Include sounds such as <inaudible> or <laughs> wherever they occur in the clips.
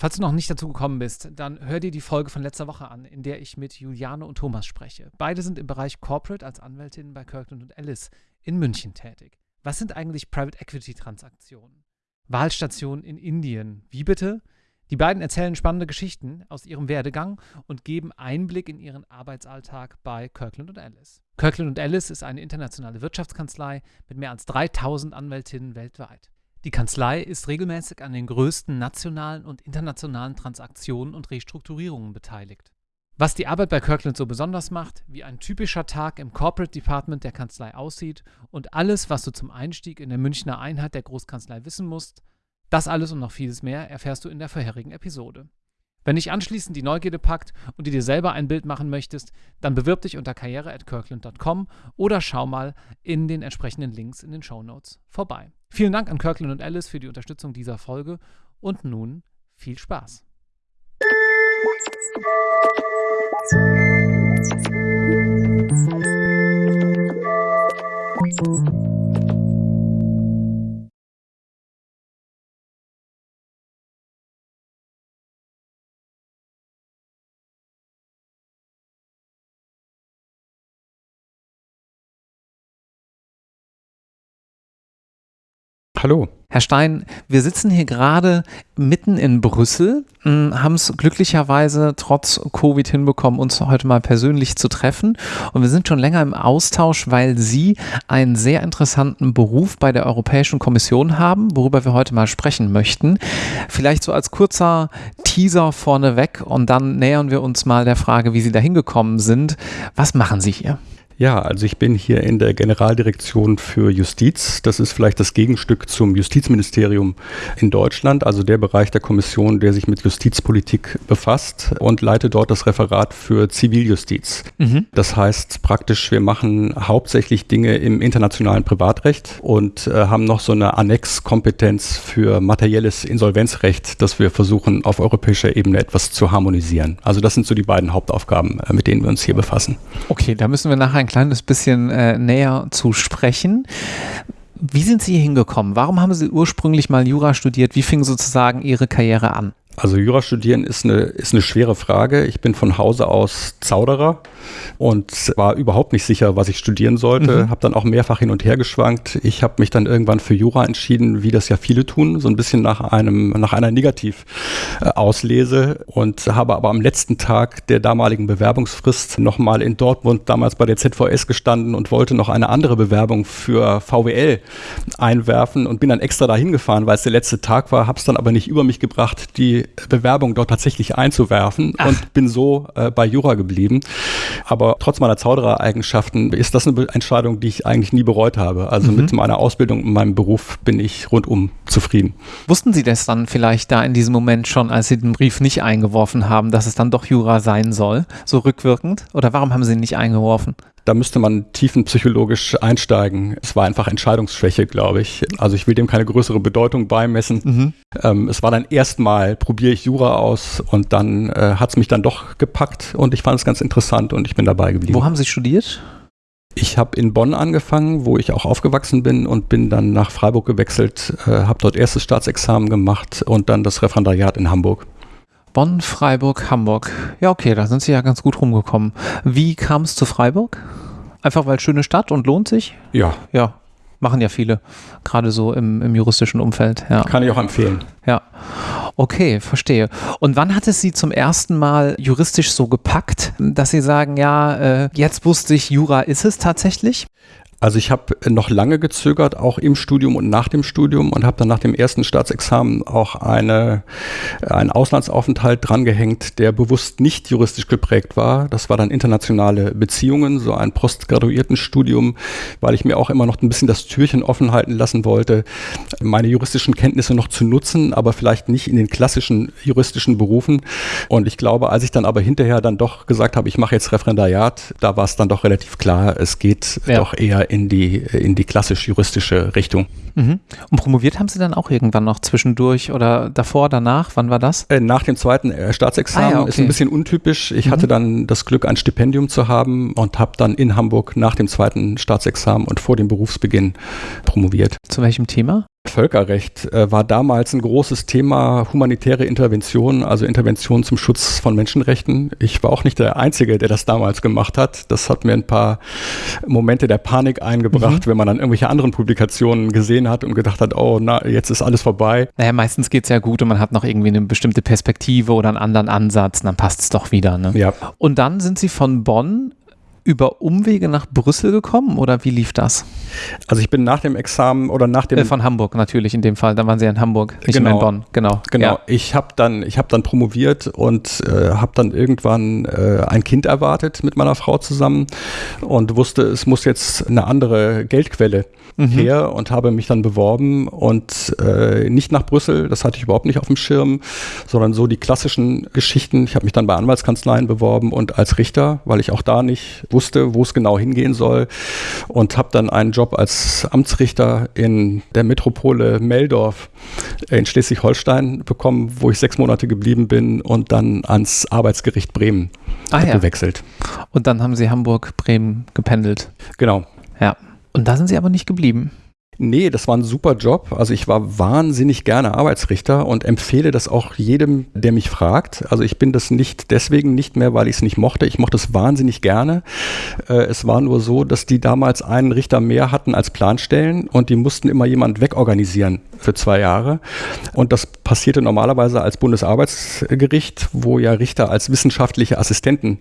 Falls du noch nicht dazu gekommen bist, dann hör dir die Folge von letzter Woche an, in der ich mit Juliane und Thomas spreche. Beide sind im Bereich Corporate als Anwältinnen bei Kirkland und Ellis in München tätig. Was sind eigentlich Private Equity Transaktionen? Wahlstationen in Indien. Wie bitte? Die beiden erzählen spannende Geschichten aus ihrem Werdegang und geben Einblick in ihren Arbeitsalltag bei Kirkland und Ellis. Kirkland und Ellis ist eine internationale Wirtschaftskanzlei mit mehr als 3000 Anwältinnen weltweit. Die Kanzlei ist regelmäßig an den größten nationalen und internationalen Transaktionen und Restrukturierungen beteiligt. Was die Arbeit bei Kirkland so besonders macht, wie ein typischer Tag im Corporate Department der Kanzlei aussieht und alles, was du zum Einstieg in der Münchner Einheit der Großkanzlei wissen musst, das alles und noch vieles mehr erfährst du in der vorherigen Episode. Wenn dich anschließend die Neugierde packt und du dir selber ein Bild machen möchtest, dann bewirb dich unter karriere.kirkland.com oder schau mal in den entsprechenden Links in den Show Notes vorbei. Vielen Dank an Kirkland und Alice für die Unterstützung dieser Folge und nun viel Spaß. Hallo. Herr Stein, wir sitzen hier gerade mitten in Brüssel, hm, haben es glücklicherweise trotz Covid hinbekommen, uns heute mal persönlich zu treffen. Und wir sind schon länger im Austausch, weil Sie einen sehr interessanten Beruf bei der Europäischen Kommission haben, worüber wir heute mal sprechen möchten. Vielleicht so als kurzer Teaser vorneweg und dann nähern wir uns mal der Frage, wie Sie da hingekommen sind. Was machen Sie hier? Ja, also ich bin hier in der Generaldirektion für Justiz. Das ist vielleicht das Gegenstück zum Justizministerium in Deutschland, also der Bereich der Kommission, der sich mit Justizpolitik befasst und leite dort das Referat für Ziviljustiz. Mhm. Das heißt praktisch, wir machen hauptsächlich Dinge im internationalen Privatrecht und äh, haben noch so eine Annexkompetenz für materielles Insolvenzrecht, das wir versuchen auf europäischer Ebene etwas zu harmonisieren. Also das sind so die beiden Hauptaufgaben, äh, mit denen wir uns hier befassen. Okay, da müssen wir nachher kleines bisschen äh, näher zu sprechen. Wie sind Sie hier hingekommen? Warum haben Sie ursprünglich mal Jura studiert? Wie fing sozusagen Ihre Karriere an? Also Jura studieren ist eine, ist eine schwere Frage. Ich bin von Hause aus Zauderer und war überhaupt nicht sicher, was ich studieren sollte. Mhm. Habe dann auch mehrfach hin und her geschwankt. Ich habe mich dann irgendwann für Jura entschieden, wie das ja viele tun, so ein bisschen nach einem nach einer Negativauslese und habe aber am letzten Tag der damaligen Bewerbungsfrist nochmal in Dortmund damals bei der ZVS gestanden und wollte noch eine andere Bewerbung für VWL einwerfen und bin dann extra dahin gefahren, weil es der letzte Tag war, habe es dann aber nicht über mich gebracht, die Bewerbung dort tatsächlich einzuwerfen Ach. und bin so äh, bei Jura geblieben. Aber trotz meiner Zauderer-Eigenschaften ist das eine Entscheidung, die ich eigentlich nie bereut habe. Also mhm. mit meiner Ausbildung und meinem Beruf bin ich rundum zufrieden. Wussten Sie das dann vielleicht da in diesem Moment schon, als Sie den Brief nicht eingeworfen haben, dass es dann doch Jura sein soll, so rückwirkend? Oder warum haben Sie ihn nicht eingeworfen? Da müsste man tiefenpsychologisch einsteigen. Es war einfach Entscheidungsschwäche, glaube ich. Also ich will dem keine größere Bedeutung beimessen. Mhm. Ähm, es war dann erstmal, probiere ich Jura aus und dann äh, hat es mich dann doch gepackt und ich fand es ganz interessant und ich bin dabei geblieben. Wo haben Sie studiert? Ich habe in Bonn angefangen, wo ich auch aufgewachsen bin und bin dann nach Freiburg gewechselt, äh, habe dort erstes Staatsexamen gemacht und dann das Referendariat in Hamburg. Bonn, Freiburg, Hamburg. Ja, okay, da sind Sie ja ganz gut rumgekommen. Wie kam es zu Freiburg? Einfach weil schöne Stadt und lohnt sich? Ja. Ja, machen ja viele, gerade so im, im juristischen Umfeld. Ja. Kann ich auch empfehlen. Ja. Okay, verstehe. Und wann hat es Sie zum ersten Mal juristisch so gepackt, dass Sie sagen, ja, äh, jetzt wusste ich, Jura ist es tatsächlich? Also ich habe noch lange gezögert, auch im Studium und nach dem Studium und habe dann nach dem ersten Staatsexamen auch eine, einen Auslandsaufenthalt drangehängt, der bewusst nicht juristisch geprägt war. Das war dann internationale Beziehungen, so ein Postgraduiertenstudium, weil ich mir auch immer noch ein bisschen das Türchen offen halten lassen wollte, meine juristischen Kenntnisse noch zu nutzen, aber vielleicht nicht in den klassischen juristischen Berufen. Und ich glaube, als ich dann aber hinterher dann doch gesagt habe, ich mache jetzt Referendariat, da war es dann doch relativ klar, es geht ja. doch eher in die, in die klassisch-juristische Richtung. Mhm. Und promoviert haben Sie dann auch irgendwann noch zwischendurch oder davor, danach? Wann war das? Äh, nach dem zweiten äh, Staatsexamen. Ah, ja, okay. Ist ein bisschen untypisch. Ich mhm. hatte dann das Glück, ein Stipendium zu haben und habe dann in Hamburg nach dem zweiten Staatsexamen und vor dem Berufsbeginn promoviert. Zu welchem Thema? Völkerrecht äh, war damals ein großes Thema, humanitäre Intervention, also Intervention zum Schutz von Menschenrechten. Ich war auch nicht der Einzige, der das damals gemacht hat. Das hat mir ein paar Momente der Panik eingebracht, mhm. wenn man dann irgendwelche anderen Publikationen gesehen hat und gedacht hat, oh, na, jetzt ist alles vorbei. Naja, meistens geht es ja gut und man hat noch irgendwie eine bestimmte Perspektive oder einen anderen Ansatz und dann passt es doch wieder. Ne? Ja. Und dann sind Sie von Bonn über Umwege nach Brüssel gekommen oder wie lief das? Also ich bin nach dem Examen oder nach dem äh, von Hamburg natürlich in dem Fall. Da waren Sie in Hamburg, nicht genau, in Bonn. Genau. Genau. Ja. Ich habe dann ich habe dann promoviert und äh, habe dann irgendwann äh, ein Kind erwartet mit meiner Frau zusammen und wusste, es muss jetzt eine andere Geldquelle mhm. her und habe mich dann beworben und äh, nicht nach Brüssel, das hatte ich überhaupt nicht auf dem Schirm, sondern so die klassischen Geschichten. Ich habe mich dann bei Anwaltskanzleien beworben und als Richter, weil ich auch da nicht wusste, wo es genau hingehen soll und habe dann einen Job als Amtsrichter in der Metropole Meldorf in Schleswig-Holstein bekommen, wo ich sechs Monate geblieben bin und dann ans Arbeitsgericht Bremen ah, ja. gewechselt. Und dann haben Sie Hamburg-Bremen gependelt. Genau. Ja. Und da sind Sie aber nicht geblieben. Nee, das war ein super Job. Also ich war wahnsinnig gerne Arbeitsrichter und empfehle das auch jedem, der mich fragt. Also ich bin das nicht deswegen nicht mehr, weil ich es nicht mochte. Ich mochte es wahnsinnig gerne. Äh, es war nur so, dass die damals einen Richter mehr hatten als Planstellen und die mussten immer jemand wegorganisieren für zwei Jahre. Und das passierte normalerweise als Bundesarbeitsgericht, wo ja Richter als wissenschaftliche Assistenten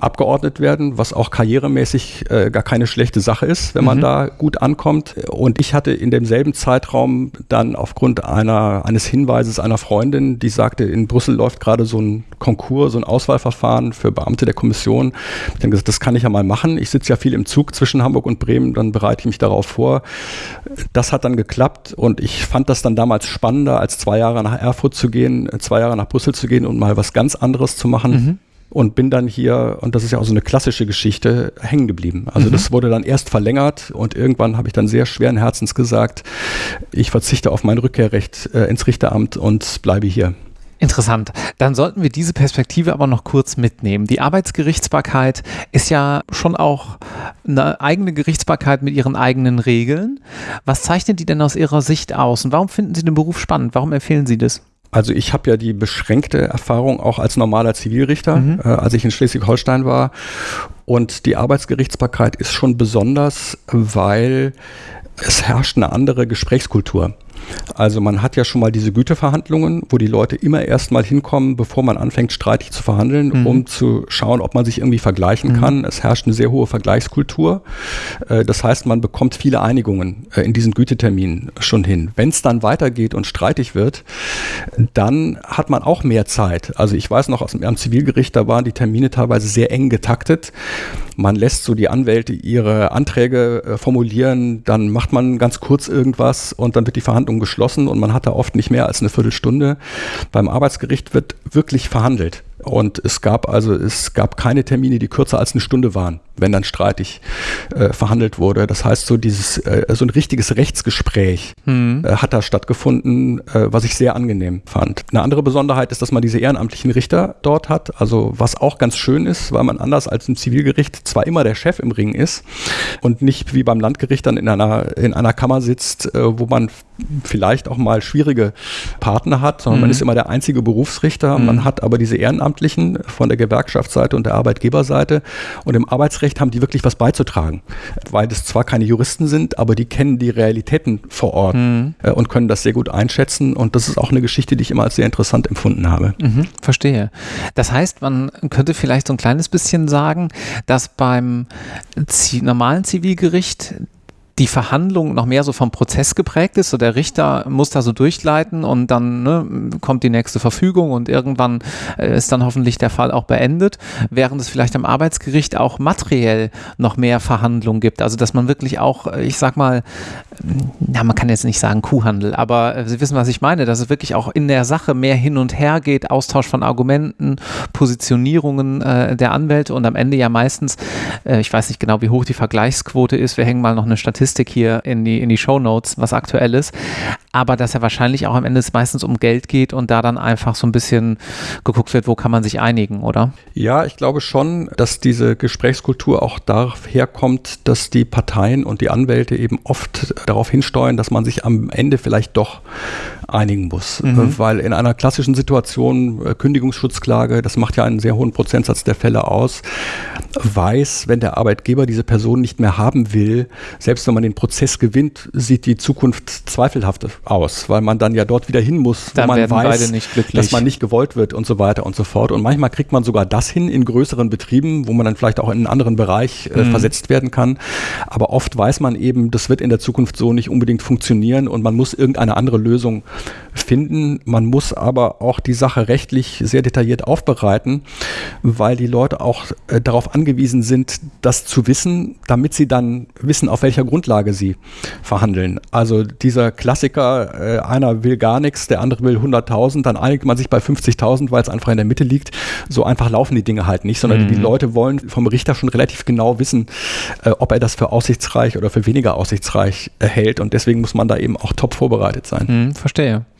abgeordnet werden, was auch karrieremäßig äh, gar keine schlechte Sache ist, wenn man mhm. da gut ankommt. Und ich hatte in demselben Zeitraum dann aufgrund einer, eines Hinweises einer Freundin, die sagte, in Brüssel läuft gerade so ein Konkurs, so ein Auswahlverfahren für Beamte der Kommission. Ich habe gesagt, das kann ich ja mal machen. Ich sitze ja viel im Zug zwischen Hamburg und Bremen, dann bereite ich mich darauf vor. Das hat dann geklappt und ich fand das dann damals spannender, als zwei Jahre nach Erfurt zu gehen, zwei Jahre nach Brüssel zu gehen und mal was ganz anderes zu machen. Mhm. Und bin dann hier, und das ist ja auch so eine klassische Geschichte, hängen geblieben. Also mhm. das wurde dann erst verlängert und irgendwann habe ich dann sehr schweren Herzens gesagt, ich verzichte auf mein Rückkehrrecht äh, ins Richteramt und bleibe hier. Interessant. Dann sollten wir diese Perspektive aber noch kurz mitnehmen. Die Arbeitsgerichtsbarkeit ist ja schon auch eine eigene Gerichtsbarkeit mit ihren eigenen Regeln. Was zeichnet die denn aus Ihrer Sicht aus und warum finden Sie den Beruf spannend? Warum empfehlen Sie das? Also ich habe ja die beschränkte Erfahrung auch als normaler Zivilrichter, mhm. äh, als ich in Schleswig-Holstein war. Und die Arbeitsgerichtsbarkeit ist schon besonders, weil es herrscht eine andere Gesprächskultur. Also man hat ja schon mal diese Güteverhandlungen, wo die Leute immer erst mal hinkommen, bevor man anfängt streitig zu verhandeln, mhm. um zu schauen, ob man sich irgendwie vergleichen mhm. kann. Es herrscht eine sehr hohe Vergleichskultur. Äh, das heißt, man bekommt viele Einigungen äh, in diesen Güteterminen schon hin. Wenn es dann weitergeht und streitig wird, dann hat man auch mehr Zeit. Also ich weiß noch aus dem, am Zivilgericht, da waren die Termine teilweise sehr eng getaktet. Man lässt so die Anwälte ihre Anträge äh, formulieren, dann macht man ganz kurz irgendwas und dann wird die Verhandlung Verhandlung geschlossen und man hat da oft nicht mehr als eine Viertelstunde. Beim Arbeitsgericht wird wirklich verhandelt. Und es gab also, es gab keine Termine, die kürzer als eine Stunde waren, wenn dann streitig äh, verhandelt wurde. Das heißt, so dieses, äh, so ein richtiges Rechtsgespräch mhm. äh, hat da stattgefunden, äh, was ich sehr angenehm fand. Eine andere Besonderheit ist, dass man diese ehrenamtlichen Richter dort hat. Also was auch ganz schön ist, weil man anders als im Zivilgericht zwar immer der Chef im Ring ist und nicht wie beim Landgericht dann in einer, in einer Kammer sitzt, äh, wo man vielleicht auch mal schwierige Partner hat, sondern mhm. man ist immer der einzige Berufsrichter. Mhm. Man hat aber diese Ehrenamtlichen von der Gewerkschaftsseite und der Arbeitgeberseite. Und im Arbeitsrecht haben die wirklich was beizutragen, weil das zwar keine Juristen sind, aber die kennen die Realitäten vor Ort mhm. Äh, und können das sehr gut einschätzen. Und das ist auch eine Geschichte, die ich immer als sehr interessant empfunden habe. Mhm, verstehe. Das heißt, man könnte vielleicht so ein kleines bisschen sagen, dass beim normalen Zivilgericht die Verhandlung noch mehr so vom Prozess geprägt ist. So der Richter muss da so durchleiten und dann ne, kommt die nächste Verfügung und irgendwann äh, ist dann hoffentlich der Fall auch beendet, während es vielleicht am Arbeitsgericht auch materiell noch mehr Verhandlungen gibt. Also dass man wirklich auch, äh, ich sag mal, ja, man kann jetzt nicht sagen Kuhhandel, aber äh, Sie wissen, was ich meine, dass es wirklich auch in der Sache mehr hin und her geht, Austausch von Argumenten, Positionierungen äh, der Anwälte und am Ende ja meistens, äh, ich weiß nicht genau, wie hoch die Vergleichsquote ist, wir hängen mal noch eine Statistik Statistik hier in die, in die Show Notes, was aktuell ist. Aber dass ja wahrscheinlich auch am Ende es meistens um Geld geht und da dann einfach so ein bisschen geguckt wird, wo kann man sich einigen, oder? Ja, ich glaube schon, dass diese Gesprächskultur auch daher kommt, dass die Parteien und die Anwälte eben oft darauf hinsteuern, dass man sich am Ende vielleicht doch einigen muss. Mhm. Weil in einer klassischen Situation, äh, Kündigungsschutzklage, das macht ja einen sehr hohen Prozentsatz der Fälle aus, weiß, wenn der Arbeitgeber diese Person nicht mehr haben will, selbst wenn man den Prozess gewinnt, sieht die Zukunft zweifelhaft aus, weil man dann ja dort wieder hin muss, wo dann man weiß, dass man nicht gewollt wird und so weiter und so fort. Und manchmal kriegt man sogar das hin in größeren Betrieben, wo man dann vielleicht auch in einen anderen Bereich äh, mhm. versetzt werden kann. Aber oft weiß man eben, das wird in der Zukunft so nicht unbedingt funktionieren und man muss irgendeine andere Lösung finden. Man muss aber auch die Sache rechtlich sehr detailliert aufbereiten, weil die Leute auch äh, darauf angewiesen sind, das zu wissen, damit sie dann wissen, auf welcher Grundlage sie verhandeln. Also dieser Klassiker, äh, einer will gar nichts, der andere will 100.000, dann einigt man sich bei 50.000, weil es einfach in der Mitte liegt. So einfach laufen die Dinge halt nicht, sondern mhm. die Leute wollen vom Richter schon relativ genau wissen, äh, ob er das für aussichtsreich oder für weniger aussichtsreich hält. Und deswegen muss man da eben auch top vorbereitet sein. Mhm, verstehe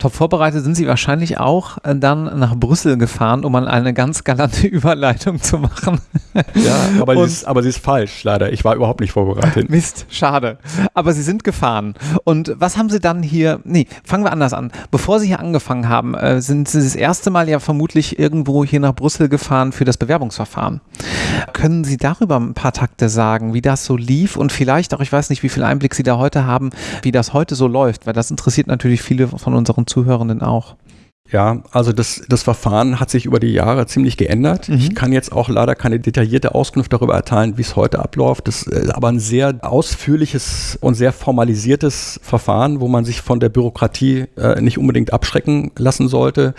top vorbereitet sind Sie wahrscheinlich auch äh, dann nach Brüssel gefahren, um mal eine ganz galante <laughs> Überleitung zu machen. Ja, aber, sie ist, aber sie ist falsch, leider. Ich war überhaupt nicht vorbereitet. <laughs> Mist, schade. Aber Sie sind gefahren. Und was haben Sie dann hier, nee, fangen wir anders an. Bevor Sie hier angefangen haben, äh, sind Sie das erste Mal ja vermutlich irgendwo hier nach Brüssel gefahren für das Bewerbungsverfahren. Können Sie darüber ein paar Takte sagen, wie das so lief und vielleicht auch, ich weiß nicht, wie viel Einblick Sie da heute haben, wie das heute so läuft, weil das interessiert natürlich viele von unseren Zuhörenden auch. Ja, also das, das Verfahren hat sich über die Jahre ziemlich geändert. Mhm. Ich kann jetzt auch leider keine detaillierte Auskunft darüber erteilen, wie es heute abläuft. Das ist aber ein sehr ausführliches und sehr formalisiertes Verfahren, wo man sich von der Bürokratie äh, nicht unbedingt abschrecken lassen sollte.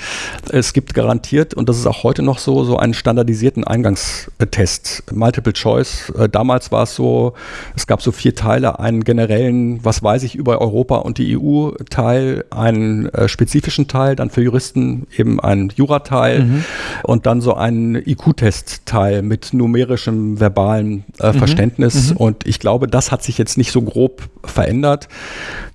Es gibt garantiert, und das ist auch heute noch so, so einen standardisierten Eingangstest. Multiple Choice. Äh, damals war es so, es gab so vier Teile, einen generellen, was weiß ich über Europa und die EU-Teil, einen äh, spezifischen Teil, dann für Juristen Juristen eben ein Jurateil mhm. und dann so ein IQ-Test-Teil mit numerischem, verbalen äh, mhm. Verständnis. Mhm. Und ich glaube, das hat sich jetzt nicht so grob verändert.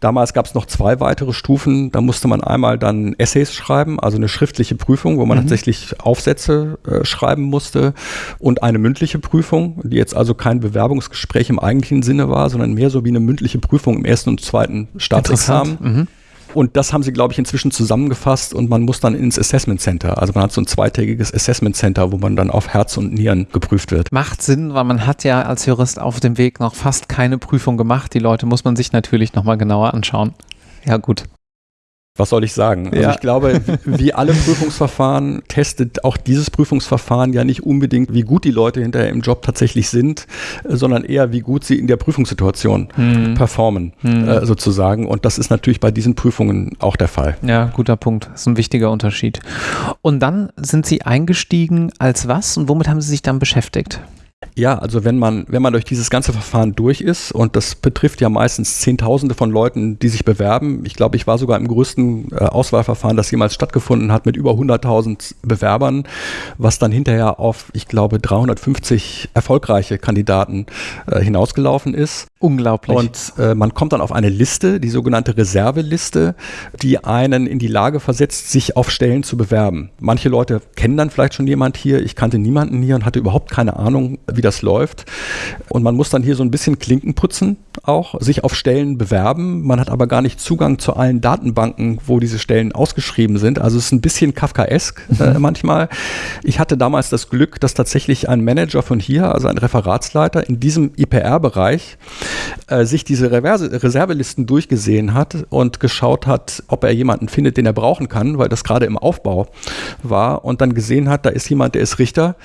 Damals gab es noch zwei weitere Stufen. Da musste man einmal dann Essays schreiben, also eine schriftliche Prüfung, wo man mhm. tatsächlich Aufsätze äh, schreiben musste und eine mündliche Prüfung, die jetzt also kein Bewerbungsgespräch im eigentlichen Sinne war, sondern mehr so wie eine mündliche Prüfung im ersten und zweiten Staatsexamen. Und das haben sie, glaube ich, inzwischen zusammengefasst und man muss dann ins Assessment Center. Also man hat so ein zweitägiges Assessment Center, wo man dann auf Herz und Nieren geprüft wird. Macht Sinn, weil man hat ja als Jurist auf dem Weg noch fast keine Prüfung gemacht. Die Leute muss man sich natürlich nochmal genauer anschauen. Ja, gut was soll ich sagen? Also ich glaube, wie alle Prüfungsverfahren testet auch dieses Prüfungsverfahren ja nicht unbedingt, wie gut die Leute hinterher im Job tatsächlich sind, sondern eher, wie gut sie in der Prüfungssituation hm. performen, hm. Äh, sozusagen. Und das ist natürlich bei diesen Prüfungen auch der Fall. Ja, guter Punkt. Das ist ein wichtiger Unterschied. Und dann sind Sie eingestiegen als was und womit haben Sie sich dann beschäftigt? Ja, also wenn man, wenn man durch dieses ganze Verfahren durch ist, und das betrifft ja meistens Zehntausende von Leuten, die sich bewerben. Ich glaube, ich war sogar im größten äh, Auswahlverfahren, das jemals stattgefunden hat, mit über 100.000 Bewerbern, was dann hinterher auf, ich glaube, 350 erfolgreiche Kandidaten äh, hinausgelaufen ist. Unglaublich. Und äh, man kommt dann auf eine Liste, die sogenannte Reserveliste, die einen in die Lage versetzt, sich auf Stellen zu bewerben. Manche Leute kennen dann vielleicht schon jemand hier. Ich kannte niemanden hier und hatte überhaupt keine Ahnung, wie das läuft. Und man muss dann hier so ein bisschen Klinken putzen auch, sich auf Stellen bewerben. Man hat aber gar nicht Zugang zu allen Datenbanken, wo diese Stellen ausgeschrieben sind. Also es ist ein bisschen Kafkaesk äh, mhm. manchmal. Ich hatte damals das Glück, dass tatsächlich ein Manager von hier, also ein Referatsleiter in diesem IPR-Bereich, äh, sich diese Reverse Reservelisten durchgesehen hat und geschaut hat, ob er jemanden findet, den er brauchen kann, weil das gerade im Aufbau war und dann gesehen hat, da ist jemand, der ist Richter.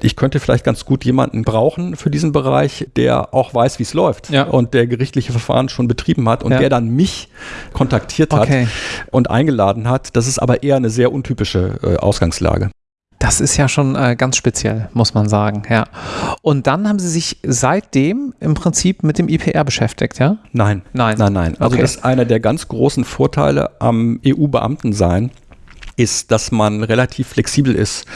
Ich könnte vielleicht ganz gut jemanden brauchen für diesen Bereich, der auch weiß, wie es läuft ja. und der gerichtliche Verfahren schon betrieben hat und ja. der dann mich kontaktiert hat okay. und eingeladen hat. Das ist aber eher eine sehr untypische äh, Ausgangslage. Das ist ja schon äh, ganz speziell, muss man sagen, ja. Und dann haben Sie sich seitdem im Prinzip mit dem IPR beschäftigt, ja? Nein. Nein. Nein, nein. Also okay. das ist einer der ganz großen Vorteile am EU-Beamtensein ist, dass man relativ flexibel ist,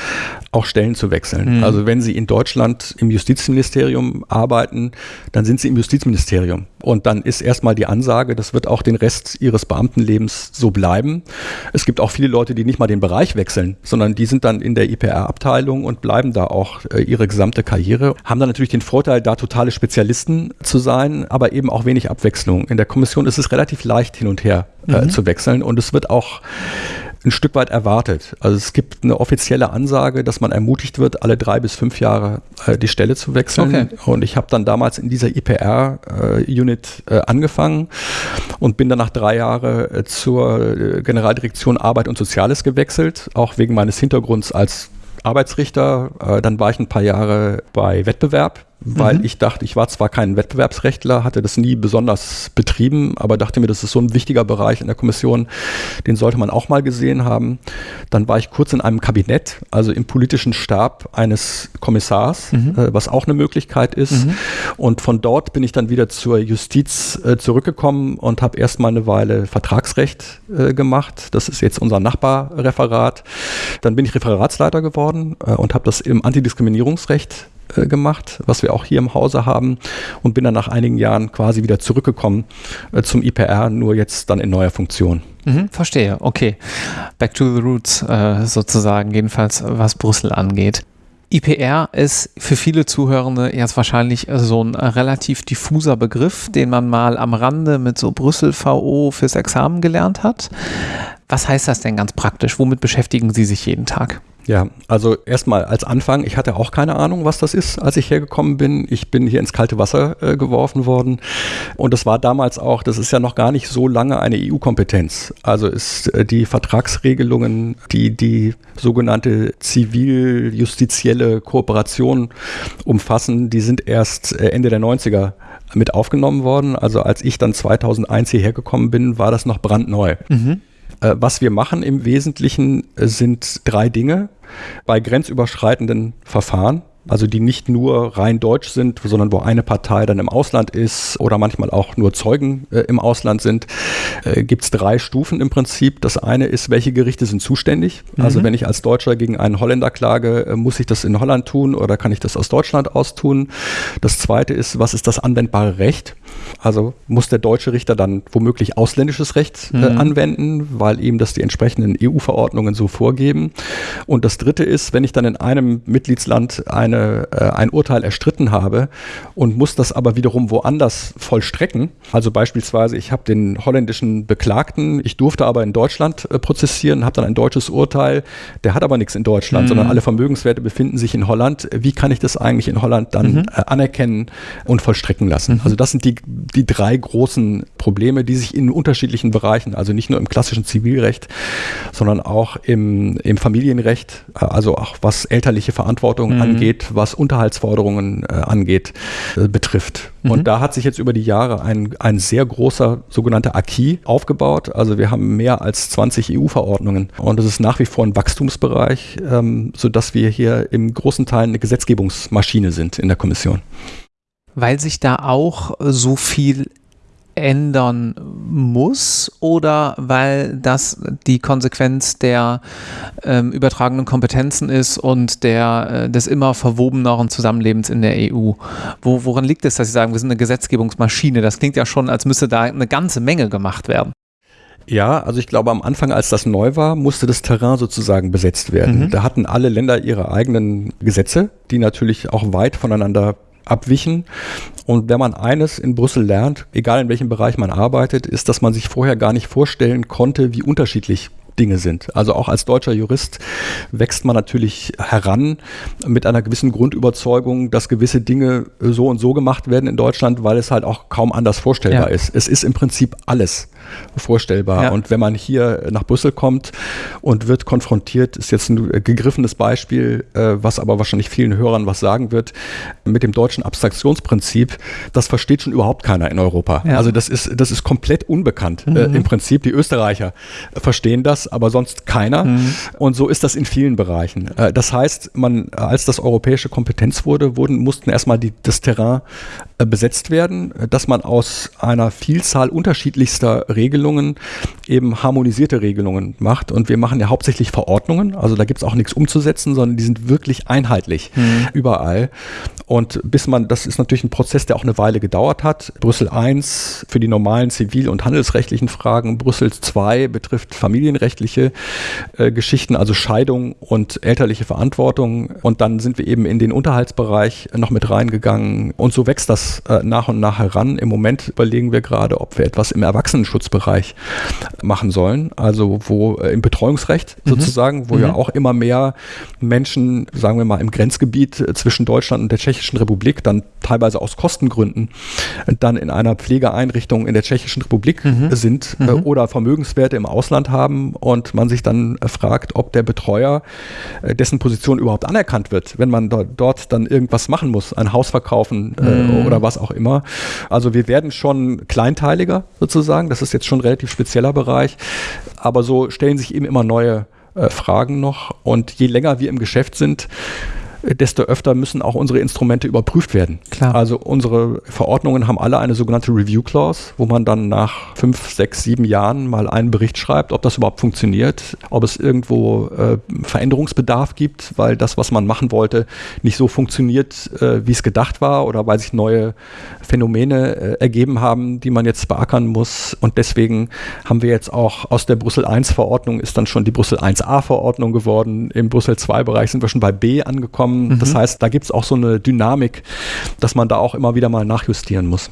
auch Stellen zu wechseln. Mhm. Also wenn Sie in Deutschland im Justizministerium arbeiten, dann sind Sie im Justizministerium. Und dann ist erstmal die Ansage, das wird auch den Rest Ihres Beamtenlebens so bleiben. Es gibt auch viele Leute, die nicht mal den Bereich wechseln, sondern die sind dann in der IPR-Abteilung und bleiben da auch äh, ihre gesamte Karriere. Haben dann natürlich den Vorteil, da totale Spezialisten zu sein, aber eben auch wenig Abwechslung. In der Kommission ist es relativ leicht hin und her äh, mhm. zu wechseln und es wird auch ein Stück weit erwartet. Also es gibt eine offizielle Ansage, dass man ermutigt wird, alle drei bis fünf Jahre äh, die Stelle zu wechseln. Okay. Und ich habe dann damals in dieser IPR-Unit äh, äh, angefangen und bin dann nach drei Jahren äh, zur äh, Generaldirektion Arbeit und Soziales gewechselt, auch wegen meines Hintergrunds als Arbeitsrichter. Äh, dann war ich ein paar Jahre bei Wettbewerb weil mhm. ich dachte, ich war zwar kein Wettbewerbsrechtler, hatte das nie besonders betrieben, aber dachte mir, das ist so ein wichtiger Bereich in der Kommission, den sollte man auch mal gesehen haben. Dann war ich kurz in einem Kabinett, also im politischen Stab eines Kommissars, mhm. äh, was auch eine Möglichkeit ist. Mhm. Und von dort bin ich dann wieder zur Justiz äh, zurückgekommen und habe erstmal eine Weile Vertragsrecht äh, gemacht. Das ist jetzt unser Nachbarreferat. Dann bin ich Referatsleiter geworden äh, und habe das im Antidiskriminierungsrecht äh, gemacht, was wir auch hier im Hause haben und bin dann nach einigen Jahren quasi wieder zurückgekommen äh, zum IPR, nur jetzt dann in neuer Funktion. Mhm, verstehe, okay. Back to the roots äh, sozusagen, jedenfalls was Brüssel angeht. IPR ist für viele Zuhörende jetzt wahrscheinlich so ein relativ diffuser Begriff, den man mal am Rande mit so Brüssel VO fürs Examen gelernt hat. Was heißt das denn ganz praktisch? Womit beschäftigen Sie sich jeden Tag? Ja, also erstmal als Anfang, ich hatte auch keine Ahnung, was das ist, als ich hergekommen bin. Ich bin hier ins kalte Wasser äh, geworfen worden und das war damals auch, das ist ja noch gar nicht so lange eine EU-Kompetenz. Also ist äh, die Vertragsregelungen, die die sogenannte zivil-justizielle Kooperation umfassen, die sind erst äh, Ende der 90er mit aufgenommen worden. Also als ich dann 2001 hierher gekommen bin, war das noch brandneu. Mhm. Äh, was wir machen im Wesentlichen äh, sind drei Dinge bei grenzüberschreitenden Verfahren also die nicht nur rein deutsch sind, sondern wo eine Partei dann im Ausland ist oder manchmal auch nur Zeugen äh, im Ausland sind, äh, gibt es drei Stufen im Prinzip. Das eine ist, welche Gerichte sind zuständig? Also mhm. Also wenn ich als Deutscher gegen einen Holländer klage, äh, muss ich das in Holland tun oder kann ich das aus Deutschland aus tun? Das zweite ist, was ist das anwendbare Recht? Also muss der deutsche Richter dann womöglich ausländisches Recht äh, mhm. anwenden, weil ihm das die entsprechenden EU-Verordnungen so vorgeben. Und das dritte ist, wenn ich dann in einem Mitgliedsland ein eine, äh, ein Urteil erstritten habe und muss das aber wiederum woanders vollstrecken. Also beispielsweise, ich habe den holländischen Beklagten, ich durfte aber in Deutschland äh, prozessieren, habe dann ein deutsches Urteil, der hat aber nichts in Deutschland, mhm. sondern alle Vermögenswerte befinden sich in Holland. Wie kann ich das eigentlich in Holland dann mhm. äh, anerkennen und vollstrecken lassen? Mhm. Also das sind die, die drei großen Probleme, die sich in unterschiedlichen Bereichen, also nicht nur im klassischen Zivilrecht, sondern auch im, im Familienrecht, äh, also auch was elterliche Verantwortung mhm. angeht, was Unterhaltsforderungen äh, angeht, äh, betrifft. Mhm. Und da hat sich jetzt über die Jahre ein, ein sehr großer sogenannter Acquis aufgebaut. Also wir haben mehr als 20 EU-Verordnungen und es ist nach wie vor ein Wachstumsbereich, ähm, sodass wir hier im großen Teil eine Gesetzgebungsmaschine sind in der Kommission. Weil sich da auch so viel ändern muss oder weil das die Konsequenz der ähm, übertragenen Kompetenzen ist und der, äh, des immer verwobeneren Zusammenlebens in der EU. Wo, woran liegt es, dass Sie sagen, wir sind eine Gesetzgebungsmaschine? Das klingt ja schon, als müsste da eine ganze Menge gemacht werden. Ja, also ich glaube, am Anfang, als das neu war, musste das Terrain sozusagen besetzt werden. Mhm. Da hatten alle Länder ihre eigenen Gesetze, die natürlich auch weit voneinander abwichen. Und wenn man eines in Brüssel lernt, egal in welchem Bereich man arbeitet, ist, dass man sich vorher gar nicht vorstellen konnte, wie unterschiedlich Dinge sind. Also auch als deutscher Jurist wächst man natürlich heran mit einer gewissen Grundüberzeugung, dass gewisse Dinge so und so gemacht werden in Deutschland, weil es halt auch kaum anders vorstellbar ja. ist. Es ist im Prinzip alles vorstellbar. Ja. Und wenn man hier nach Brüssel kommt und wird konfrontiert, ist jetzt ein gegriffenes Beispiel, äh, was aber wahrscheinlich vielen Hörern was sagen wird, mit dem deutschen Abstraktionsprinzip, das versteht schon überhaupt keiner in Europa. Ja. Also das ist, das ist komplett unbekannt. Äh, mhm. Äh, Im Prinzip, die Österreicher verstehen das, aber sonst keiner. Mhm. Und so ist das in vielen Bereichen. Äh, das heißt, man, als das europäische Kompetenz wurde, wurden, mussten erstmal die, das Terrain äh, besetzt werden, dass man aus einer Vielzahl unterschiedlichster Regelungen eben harmonisierte Regelungen macht. Und wir machen ja hauptsächlich Verordnungen, also da gibt es auch nichts umzusetzen, sondern die sind wirklich einheitlich mhm. überall. Und bis man, das ist natürlich ein Prozess, der auch eine Weile gedauert hat. Brüssel I für die normalen zivil- und handelsrechtlichen Fragen, Brüssel II betrifft familienrechtliche äh, Geschichten, also Scheidung und elterliche Verantwortung. Und dann sind wir eben in den Unterhaltsbereich noch mit reingegangen. Und so wächst das äh, nach und nach heran. Im Moment überlegen wir gerade, ob wir etwas im Erwachsenenschutzbereich machen sollen, also wo äh, im Betreuungsrecht mhm. sozusagen, wo mhm. ja auch immer mehr Menschen, sagen wir mal, im Grenzgebiet äh, zwischen Deutschland und der Tschechischen Republik, dann teilweise aus Kostengründen, äh, dann in einer Pflegeeinrichtung in der Tschechischen Republik mhm. sind äh, mhm. oder Vermögenswerte im Ausland haben und man sich dann äh, fragt, ob der Betreuer, äh, dessen Position überhaupt anerkannt wird, wenn man dort, dort dann irgendwas machen muss, ein Haus verkaufen mhm. oder was auch immer. Also wir werden schon kleinteiliger sozusagen, das ist jetzt schon ein relativ spezieller Bereich, aber so stellen sich eben immer neue äh, Fragen noch. Und je länger wir im Geschäft sind, desto öfter müssen auch unsere Instrumente überprüft werden. Klar. Also unsere Verordnungen haben alle eine sogenannte Review Clause, wo man dann nach fünf, sechs, sieben Jahren mal einen Bericht schreibt, ob das überhaupt funktioniert, ob es irgendwo äh, Veränderungsbedarf gibt, weil das, was man machen wollte, nicht so funktioniert, äh, wie es gedacht war oder weil sich neue Phänomene äh, ergeben haben, die man jetzt beackern muss. Und deswegen haben wir jetzt auch aus der Brüssel I Verordnung ist dann schon die Brüssel 1a Verordnung geworden. Im Brüssel II Bereich sind wir schon bei B angekommen Mhm. Das heißt, da gibt es auch so eine Dynamik, dass man da auch immer wieder mal nachjustieren muss.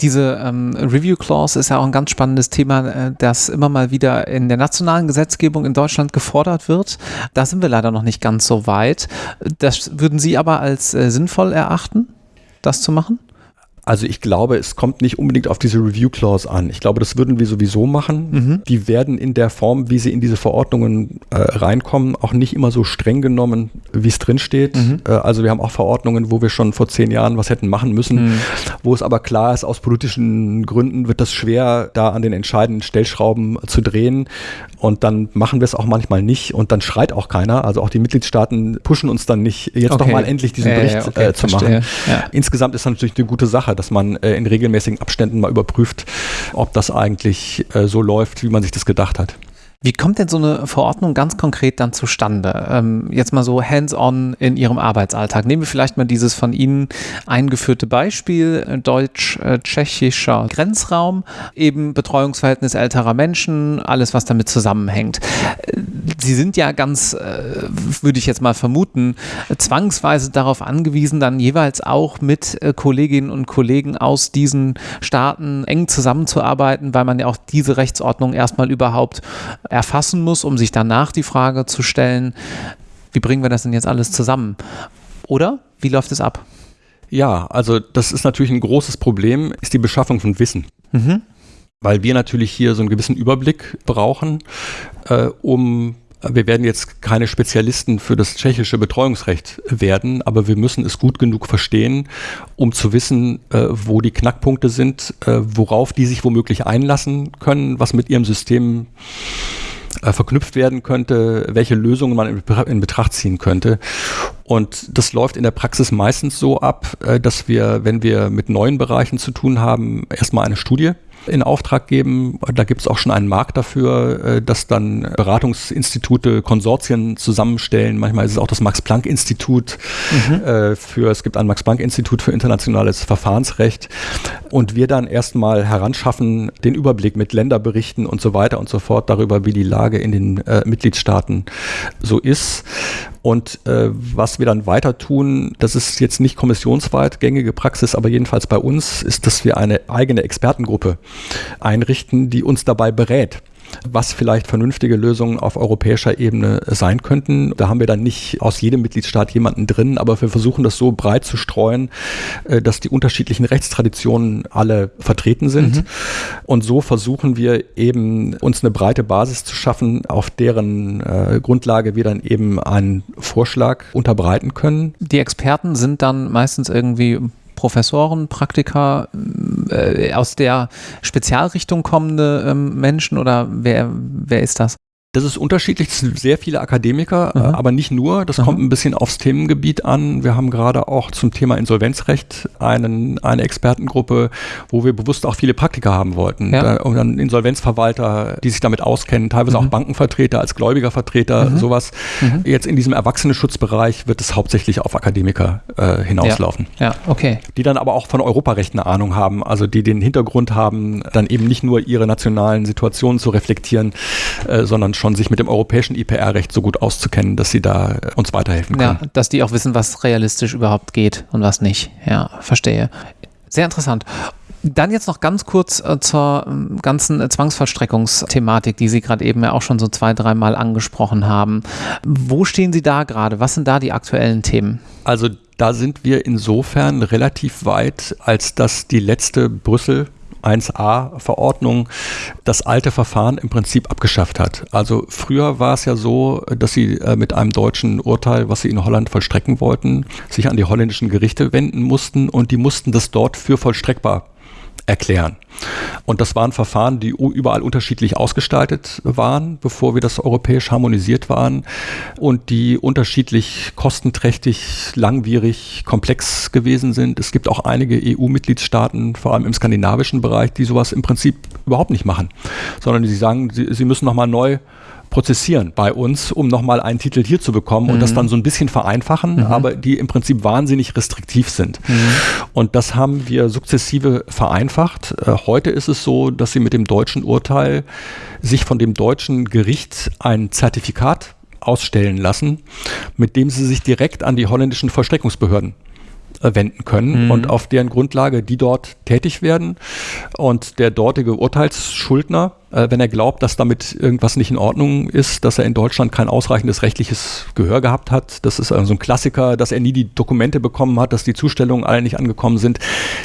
Diese ähm, Review Clause ist ja auch ein ganz spannendes Thema, äh, das immer mal wieder in der nationalen Gesetzgebung in Deutschland gefordert wird. Da sind wir leider noch nicht ganz so weit. Das würden Sie aber als äh, sinnvoll erachten, das zu machen? Also ich glaube, es kommt nicht unbedingt auf diese Review Clause an. Ich glaube, das würden wir sowieso machen. Mhm. Die werden in der Form, wie sie in diese Verordnungen äh, reinkommen, auch nicht immer so streng genommen, wie es drin steht. Mhm. Äh, also wir haben auch Verordnungen, wo wir schon vor zehn Jahren was hätten machen müssen, mhm. wo es aber klar ist, aus politischen Gründen wird das schwer, da an den entscheidenden Stellschrauben zu drehen. Und dann machen wir es auch manchmal nicht und dann schreit auch keiner. Also auch die Mitgliedstaaten pushen uns dann nicht, jetzt okay. doch mal endlich diesen Bericht ja, okay, äh, zu verstehe. machen. Ja. Insgesamt ist das natürlich eine gute Sache Sache, dass man äh, in regelmäßigen Abständen mal überprüft, ob das eigentlich äh, so läuft, wie man sich das gedacht hat. Wie kommt denn so eine Verordnung ganz konkret dann zustande? Ähm, jetzt mal so hands-on in Ihrem Arbeitsalltag. Nehmen wir vielleicht mal dieses von Ihnen eingeführte Beispiel, äh, deutsch-tschechischer Grenzraum, eben Betreuungsverhältnis älterer Menschen, alles, was damit zusammenhängt. Äh, Sie sind ja ganz, äh, würde ich jetzt mal vermuten, zwangsweise darauf angewiesen, dann jeweils auch mit äh, Kolleginnen und Kollegen aus diesen Staaten eng zusammenzuarbeiten, weil man ja auch diese Rechtsordnung erstmal überhaupt erfassen muss, um sich danach die Frage zu stellen, wie bringen wir das denn jetzt alles zusammen? Oder wie läuft es ab? Ja, also das ist natürlich ein großes Problem, ist die Beschaffung von Wissen. Mhm. Weil wir natürlich hier so einen gewissen Überblick brauchen, äh, um wir werden jetzt keine Spezialisten für das tschechische Betreuungsrecht werden, aber wir müssen es gut genug verstehen, um zu wissen, äh, wo die Knackpunkte sind, äh, worauf die sich womöglich einlassen können, was mit ihrem System äh, verknüpft werden könnte, welche Lösungen man in, Betracht ziehen könnte. Und das läuft in der Praxis meistens so ab, dass wir, wenn wir mit neuen Bereichen zu tun haben, erstmal eine Studie in Auftrag geben. Da gibt es auch schon einen Markt dafür, äh, dass dann Beratungsinstitute Konsortien zusammenstellen. Manchmal ist es auch das Max-Planck-Institut mhm. Äh, für, es gibt ein Max-Planck-Institut für internationales Verfahrensrecht. Und wir dann erstmal heranschaffen, den Überblick mit Länderberichten und so weiter und so fort darüber, wie die Lage in den äh, Mitgliedstaaten so ist. Und äh, was wir dann weiter tun, das ist jetzt nicht kommissionsweit gängige Praxis, aber jedenfalls bei uns, ist, dass wir eine eigene Expertengruppe einrichten, die uns dabei berät was vielleicht vernünftige Lösungen auf europäischer Ebene sein könnten. Da haben wir dann nicht aus jedem Mitgliedstaat jemanden drin, aber wir versuchen das so breit zu streuen, äh, dass die unterschiedlichen Rechtstraditionen alle vertreten sind. Mhm. Und so versuchen wir eben uns eine breite Basis zu schaffen, auf deren äh, Grundlage wir dann eben einen Vorschlag unterbreiten können. Die Experten sind dann meistens irgendwie Professoren, Praktiker, äh, aus der Spezialrichtung kommende ähm, Menschen oder wer, wer ist das? Das ist unterschiedlich. Es sind sehr viele Akademiker, mhm. aber nicht nur. Das mhm. kommt ein bisschen aufs Themengebiet an. Wir haben gerade auch zum Thema Insolvenzrecht einen, eine Expertengruppe, wo wir bewusst auch viele Praktiker haben wollten. Ja. und dann Insolvenzverwalter, die sich damit auskennen, teilweise mhm. auch Bankenvertreter als Gläubigervertreter, mhm. sowas. Mhm. Jetzt in diesem Erwachsenenschutzbereich wird es hauptsächlich auf Akademiker äh, hinauslaufen. Ja. ja, okay. Die dann aber auch von Europarecht eine Ahnung haben, also die den Hintergrund haben, dann eben nicht nur ihre nationalen Situationen zu reflektieren, äh, sondern schon sich mit dem europäischen IPR-Recht so gut auszukennen, dass sie da äh, uns weiterhelfen können. Ja, dass die auch wissen, was realistisch überhaupt geht und was nicht. Ja, verstehe. Sehr interessant. Dann jetzt noch ganz kurz äh, zur äh, ganzen äh, Zwangsvollstreckungsthematik, die Sie gerade eben ja auch schon so zwei, dreimal angesprochen haben. Wo stehen Sie da gerade? Was sind da die aktuellen Themen? Also da sind wir insofern relativ weit, als dass die letzte Brüssel 1a-Verordnung das alte Verfahren im Prinzip abgeschafft hat. Also früher war es ja so, dass sie äh, mit einem deutschen Urteil, was sie in Holland vollstrecken wollten, sich an die holländischen Gerichte wenden mussten und die mussten das dort für vollstreckbar erklären. Und das waren Verfahren, die überall unterschiedlich ausgestaltet waren, bevor wir das europäisch harmonisiert waren und die unterschiedlich kostenträchtig, langwierig, komplex gewesen sind. Es gibt auch einige EU-Mitgliedstaaten, vor allem im skandinavischen Bereich, die sowas im Prinzip überhaupt nicht machen, sondern die sagen, sie, sie müssen nochmal neu prozessieren bei uns, um nochmal einen Titel hier zu bekommen mhm. und das mhm. dann so ein bisschen vereinfachen, mhm. aber die im Prinzip wahnsinnig restriktiv sind. Mhm. Und das haben wir sukzessive vereinfacht. Äh, heute ist es so, dass sie mit dem deutschen Urteil sich von dem deutschen Gericht ein Zertifikat ausstellen lassen, mit dem sie sich direkt an die holländischen Vollstreckungsbehörden äh, wenden können mhm. und auf deren Grundlage die dort tätig werden und der dortige Urteilsschuldner äh, wenn er glaubt, dass damit irgendwas nicht in Ordnung ist, dass er in Deutschland kein ausreichendes rechtliches Gehör gehabt hat. Das ist also ein Klassiker, dass er nie die Dokumente bekommen hat, dass die Zustellungen alle nicht angekommen sind.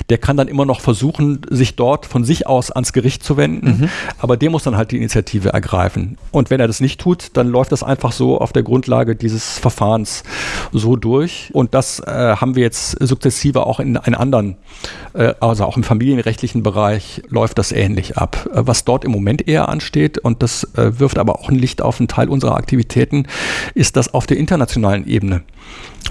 Der kann dann immer noch versuchen, sich dort von sich aus ans Gericht zu wenden, mhm. aber der muss dann halt die Initiative ergreifen. Und wenn er das nicht tut, dann läuft das einfach so auf der Grundlage dieses Verfahrens so durch. Und das äh, haben wir jetzt sukzessive auch in, in anderen, äh, also auch im familienrechtlichen Bereich läuft das ähnlich ab. Äh, was dort im Moment Moment eher ansteht, und das äh, wirft aber auch ein Licht auf einen Teil unserer Aktivitäten, ist das auf der internationalen Ebene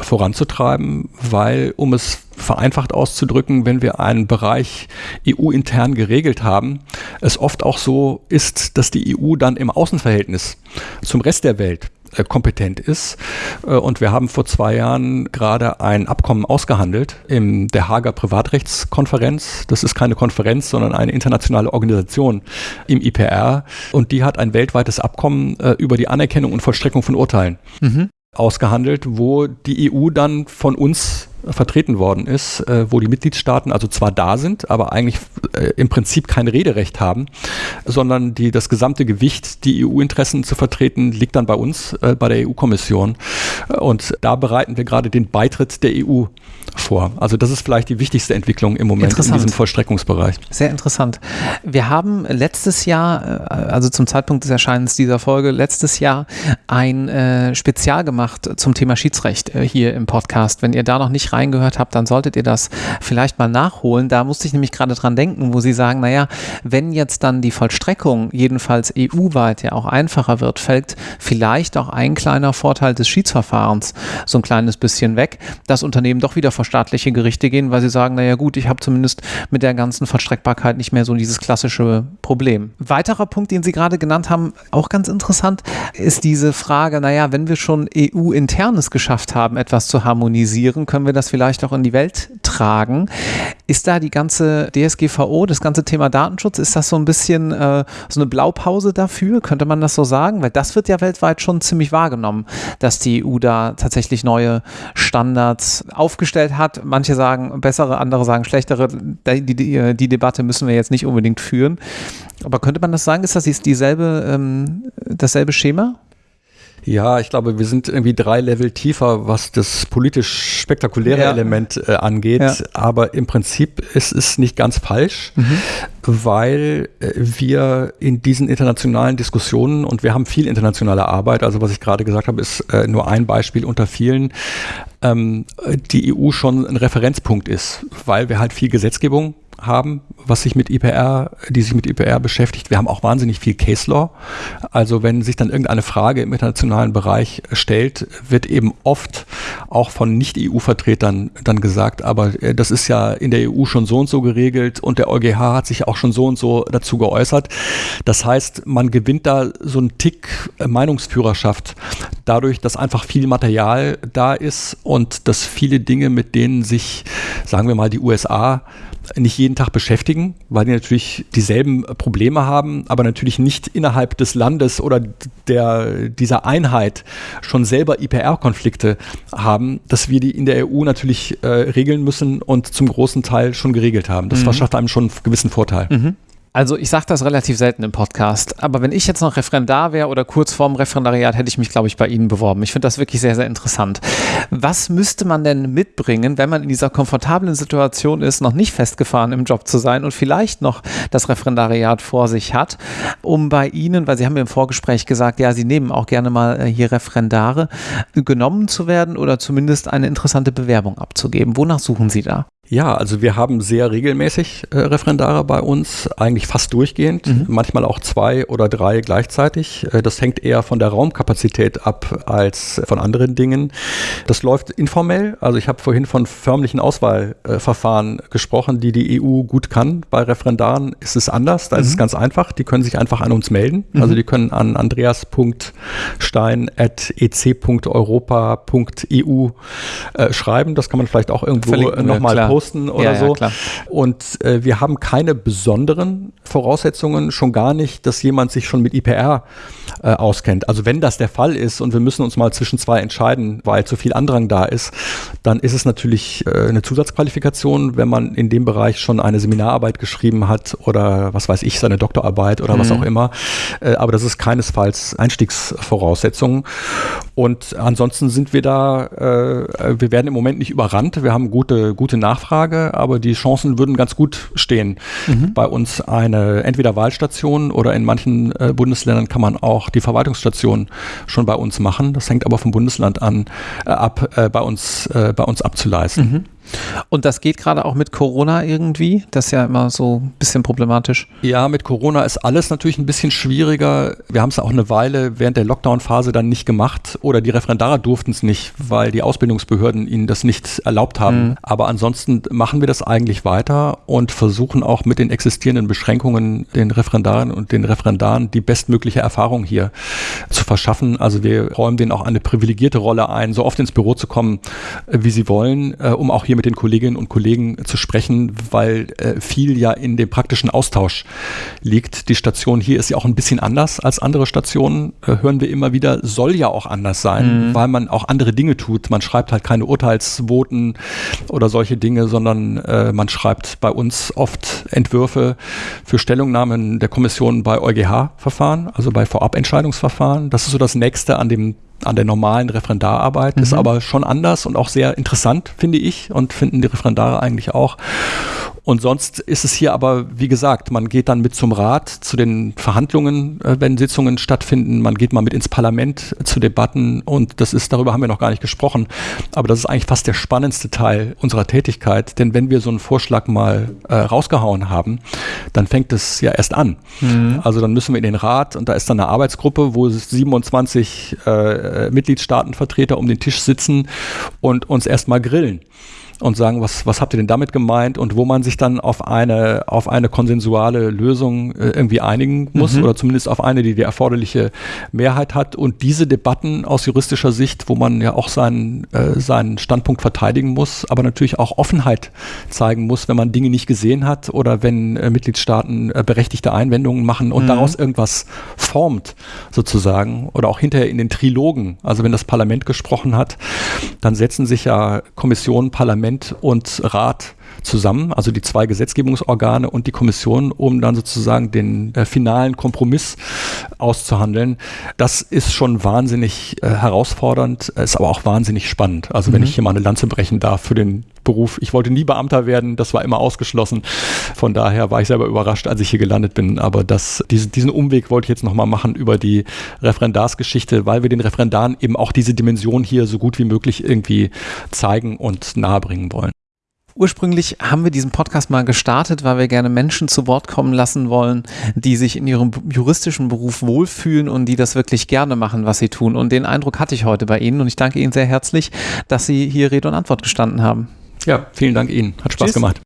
voranzutreiben, weil, um es vereinfacht auszudrücken, wenn wir einen Bereich EU-intern geregelt haben, es oft auch so ist, dass die EU dann im Außenverhältnis zum Rest der Welt äh, kompetent ist. Äh, und wir haben vor zwei Jahren gerade ein Abkommen ausgehandelt in der Hager Privatrechtskonferenz. Das ist keine Konferenz, sondern eine internationale Organisation im IPR. Und die hat ein weltweites Abkommen äh, über die Anerkennung und Vollstreckung von Urteilen mhm. ausgehandelt, wo die EU dann von uns vertreten worden ist, äh, wo die Mitgliedstaaten also zwar da sind, aber eigentlich äh, im Prinzip kein Rederecht haben, sondern die das gesamte Gewicht, die EU-Interessen zu vertreten, liegt dann bei uns, äh, bei der EU-Kommission. Und da bereiten wir gerade den Beitritt der EU vor. Also das ist vielleicht die wichtigste Entwicklung im Moment in diesem Vollstreckungsbereich. Sehr interessant. Wir haben letztes Jahr, also zum Zeitpunkt des Erscheinens dieser Folge, letztes Jahr ein Spezial gemacht zum Thema Schiedsrecht hier im Podcast. Wenn ihr da noch nicht reingehört habt, dann solltet ihr das vielleicht mal nachholen. Da musste ich nämlich gerade dran denken, wo sie sagen, naja, wenn jetzt dann die Vollstreckung jedenfalls EU-weit ja auch einfacher wird, fällt vielleicht auch ein kleiner Vorteil des Schiedsverfahrens so ein kleines bisschen weg, dass Unternehmen doch wieder vor staatliche Gerichte gehen, weil sie sagen, naja gut, ich habe zumindest mit der ganzen Vollstreckbarkeit nicht mehr so dieses klassische Problem. Weiterer Punkt, den Sie gerade genannt haben, auch ganz interessant, ist diese Frage, naja, wenn wir schon EU-internes geschafft haben, etwas zu harmonisieren, können wir das vielleicht auch in die Welt tragen. Ist da die ganze DSGVO, das ganze Thema Datenschutz, ist das so ein bisschen äh, so eine Blaupause dafür? Könnte man das so sagen? Weil das wird ja weltweit schon ziemlich wahrgenommen, dass die EU da tatsächlich neue Standards aufgestellt hat. Manche sagen bessere, andere sagen schlechtere. Die, die, die, Debatte müssen wir jetzt nicht unbedingt führen. Aber könnte man das sagen? Ist das dieselbe, ähm, dasselbe Schema? Ja, ich glaube, wir sind irgendwie drei Level tiefer, was das politisch spektakuläre ja. Element äh, angeht. Ja. Aber im Prinzip ist es nicht ganz falsch, mhm. weil äh, wir in diesen internationalen Diskussionen und wir haben viel internationale Arbeit. Also was ich gerade gesagt habe, ist äh, nur ein Beispiel unter vielen ähm, die EU schon ein Referenzpunkt ist, weil wir halt viel Gesetzgebung haben, was sich mit IPR, die sich mit IPR beschäftigt. Wir haben auch wahnsinnig viel Case Law. Also wenn sich dann irgendeine Frage im internationalen Bereich stellt, wird eben oft auch von Nicht-EU-Vertretern dann gesagt, aber äh, das ist ja in der EU schon so und so geregelt und der EuGH hat sich auch schon so und so dazu geäußert. Das heißt, man gewinnt da so einen Tick äh, Meinungsführerschaft dadurch, dass einfach viel Material da ist und dass viele Dinge, mit denen sich, sagen wir mal, die USA nicht jeden Tag beschäftigen, weil die natürlich dieselben Probleme haben, aber natürlich nicht innerhalb des Landes oder der, dieser Einheit schon selber IPR-Konflikte haben, dass wir die in der EU natürlich äh, regeln müssen und zum großen Teil schon geregelt haben. Das mhm. verschafft einem schon einen gewissen Vorteil. Mhm. Also ich sage das relativ selten im Podcast, aber wenn ich jetzt noch Referendar wäre oder kurz vorm Referendariat, hätte ich mich, glaube ich, bei Ihnen beworben. Ich finde das wirklich sehr, sehr interessant. Was müsste man denn mitbringen, wenn man in dieser komfortablen Situation ist, noch nicht festgefahren im Job zu sein und vielleicht noch das Referendariat vor sich hat, um bei Ihnen, weil Sie haben mir im Vorgespräch gesagt, ja, Sie nehmen auch gerne mal äh, hier Referendare, genommen zu werden oder zumindest eine interessante Bewerbung abzugeben. Wonach suchen Sie da? Ja, also wir haben sehr regelmäßig äh, Referendare bei uns, eigentlich fast durchgehend, mhm. manchmal auch zwei oder drei gleichzeitig. Äh, das hängt eher von der Raumkapazität ab als von anderen Dingen. Das läuft informell. Also ich habe vorhin von förmlichen Auswahlverfahren äh, gesprochen, die die EU gut kann. Bei Referendaren ist es anders. Da mhm. ist es mhm. ganz einfach. Die können sich einfach an uns melden. Mhm. Also die können an andreas.stein.ec.europa.eu äh, schreiben. Das kann man vielleicht auch irgendwo nochmal posten posten oder ja, so. Ja, und äh, wir haben keine besonderen Voraussetzungen, schon gar nicht, dass jemand sich schon mit IPR äh, auskennt. Also wenn das der Fall ist und wir müssen uns mal zwischen zwei entscheiden, weil zu viel Andrang da ist, dann ist es natürlich äh, eine Zusatzqualifikation, wenn man in dem Bereich schon eine Seminararbeit geschrieben hat oder was weiß ich, seine Doktorarbeit oder mhm. was auch immer. Äh, aber das ist keinesfalls Einstiegsvoraussetzung. Und ansonsten sind wir da, äh, wir werden im Moment nicht überrannt. Wir haben gute, gute Nachfrage, aber die Chancen würden ganz gut stehen. Mhm. Bei uns eine entweder Wahlstation oder in manchen äh, Bundesländern kann man auch die Verwaltungsstation schon bei uns machen. Das hängt aber vom Bundesland an, äh, ab, äh, bei uns, äh, bei uns abzuleisten. Mhm. Und das geht gerade auch mit Corona irgendwie? Das ist ja immer so ein bisschen problematisch. Ja, mit Corona ist alles natürlich ein bisschen schwieriger. Wir haben es auch eine Weile während der Lockdown-Phase dann nicht gemacht oder die Referendare durften es nicht, weil die Ausbildungsbehörden ihnen das nicht erlaubt haben. Mhm. Aber ansonsten machen wir das eigentlich weiter und versuchen auch mit den existierenden Beschränkungen den Referendaren und den Referendaren die bestmögliche Erfahrung hier zu verschaffen. Also wir räumen denen auch eine privilegierte Rolle ein, so oft ins Büro zu kommen, äh, wie sie wollen, äh, um auch hier hier mit den Kolleginnen und Kollegen zu sprechen, weil äh, viel ja in dem praktischen Austausch liegt. Die Station hier ist ja auch ein bisschen anders als andere Stationen, äh, hören wir immer wieder, soll ja auch anders sein, mhm. weil man auch andere Dinge tut. Man schreibt halt keine Urteilsvoten oder solche Dinge, sondern äh, man schreibt bei uns oft Entwürfe für Stellungnahmen der Kommission bei EuGH-Verfahren, also bei Vorabentscheidungsverfahren. Das ist so das nächste an dem an der normalen Referendararbeit. Mhm. Ist aber schon anders und auch sehr interessant, finde ich, und finden die Referendare eigentlich auch. Und sonst ist es hier aber, wie gesagt, man geht dann mit zum Rat zu den Verhandlungen, äh, wenn Sitzungen stattfinden. Man geht mal mit ins Parlament zu Debatten und das ist, darüber haben wir noch gar nicht gesprochen. Aber das ist eigentlich fast der spannendste Teil unserer Tätigkeit. Denn wenn wir so einen Vorschlag mal äh, rausgehauen haben, dann fängt es ja erst an. Mhm. Also dann müssen wir in den Rat und da ist dann eine Arbeitsgruppe, wo 27 äh, Mitgliedstaatenvertreter um den Tisch sitzen und uns erstmal grillen und sagen, was, was habt ihr denn damit gemeint und wo man sich dann auf eine, auf eine konsensuale Lösung äh, irgendwie einigen muss mhm. oder zumindest auf eine, die die erforderliche Mehrheit hat. Und diese Debatten aus juristischer Sicht, wo man ja auch seinen, äh, seinen Standpunkt verteidigen muss, aber natürlich auch Offenheit zeigen muss, wenn man Dinge nicht gesehen hat oder wenn äh, Mitgliedstaaten äh, berechtigte Einwendungen machen und mhm. daraus irgendwas formt sozusagen oder auch hinterher in den Trilogen, also wenn das Parlament gesprochen hat, dann setzen sich ja Kommissionen, Parlament Parlament und Rat zusammen, also die zwei Gesetzgebungsorgane und die Kommission, um dann sozusagen den äh, finalen Kompromiss auszuhandeln. Das ist schon wahnsinnig äh, herausfordernd, ist aber auch wahnsinnig spannend. Also mhm. wenn ich hier mal eine Lanze brechen darf für den Beruf. Ich wollte nie Beamter werden, das war immer ausgeschlossen. Von daher war ich selber überrascht, als ich hier gelandet bin. Aber das, diesen, diesen Umweg wollte ich jetzt nochmal machen über die Referendarsgeschichte, weil wir den Referendaren eben auch diese Dimension hier so gut wie möglich irgendwie zeigen und nahebringen wollen. Ursprünglich haben wir diesen Podcast mal gestartet, weil wir gerne Menschen zu Wort kommen lassen wollen, die sich in ihrem juristischen Beruf wohlfühlen und die das wirklich gerne machen, was sie tun. Und den Eindruck hatte ich heute bei Ihnen und ich danke Ihnen sehr herzlich, dass Sie hier Rede und Antwort gestanden haben. Ja, vielen Dank Ihnen. Hat Spaß Tschüss. gemacht.